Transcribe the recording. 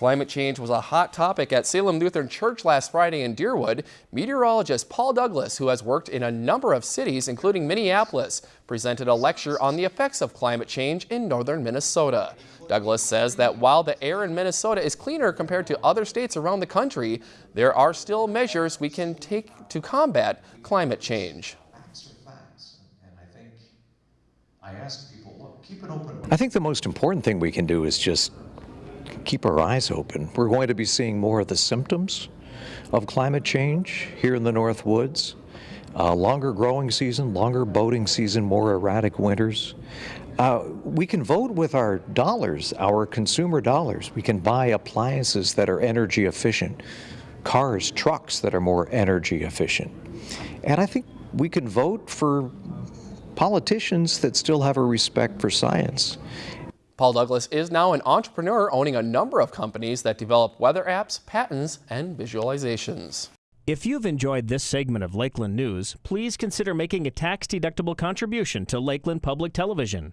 Climate change was a hot topic at Salem Lutheran Church last Friday in Deerwood. Meteorologist Paul Douglas, who has worked in a number of cities, including Minneapolis, presented a lecture on the effects of climate change in northern Minnesota. Douglas says that while the air in Minnesota is cleaner compared to other states around the country, there are still measures we can take to combat climate change. I think the most important thing we can do is just keep our eyes open. We're going to be seeing more of the symptoms of climate change here in the North Woods. Uh, longer growing season, longer boating season, more erratic winters. Uh, we can vote with our dollars, our consumer dollars. We can buy appliances that are energy efficient, cars, trucks that are more energy efficient. And I think we can vote for politicians that still have a respect for science. Paul Douglas is now an entrepreneur owning a number of companies that develop weather apps, patents, and visualizations. If you've enjoyed this segment of Lakeland News, please consider making a tax-deductible contribution to Lakeland Public Television.